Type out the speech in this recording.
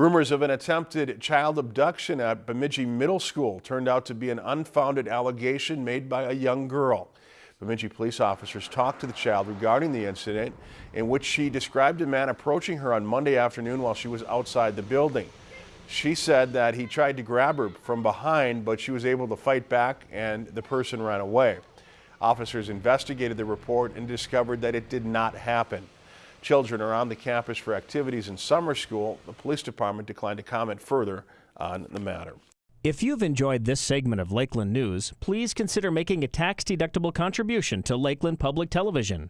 Rumors of an attempted child abduction at Bemidji Middle School turned out to be an unfounded allegation made by a young girl. Bemidji police officers talked to the child regarding the incident in which she described a man approaching her on Monday afternoon while she was outside the building. She said that he tried to grab her from behind, but she was able to fight back and the person ran away. Officers investigated the report and discovered that it did not happen. Children are on the campus for activities in summer school. The police department declined to comment further on the matter. If you've enjoyed this segment of Lakeland News, please consider making a tax-deductible contribution to Lakeland Public Television.